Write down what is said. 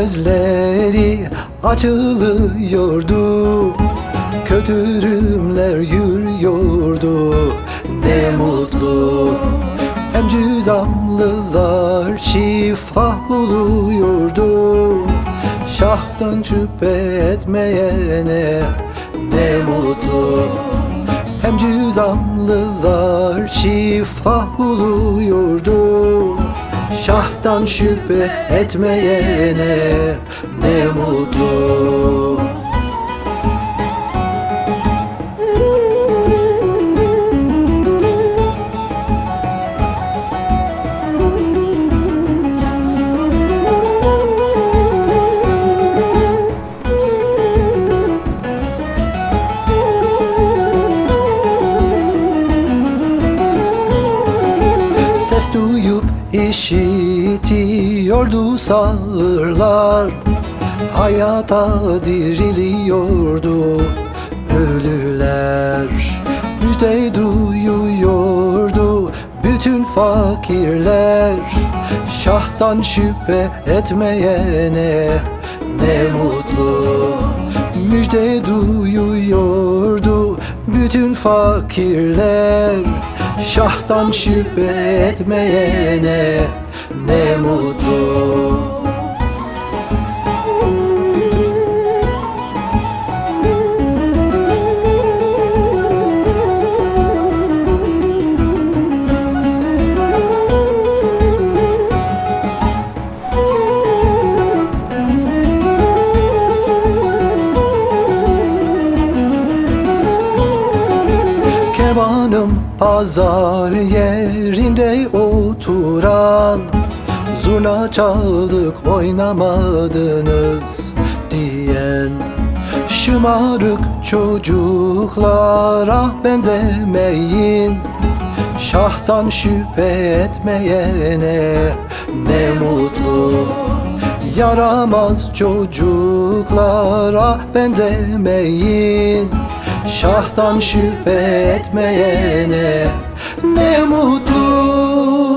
gözleri açılıyordu. Kötürümler yürüyordu. Ne mutlu. Hem cüzamlılar şifa buluyordu. Şahtan şüphe etmeyene Ne mutlu. Hem cüzamlılar şifa buluyordu Şahtan şüphe etmeyene ne mutlu. Ses duyup işitiyordu sağırlar. Hayata diriliyordu ölüler. Müjde duyuyordu bütün fakirler. Şahtan şüphe etmeyene ne mutlu. Müjde duyuyordu bütün fakirler Şahtan şüphe etmeyene ne mutlu pazar yerinde oturan Zurna çaldık oynamadınız diyen Şımarık çocuklara benzemeyin. Şahtan şüphe etmeyene ne mutlu. Yaramaz çocuklara benzemeyin Şahtan şüphe etmeyene ne mutlu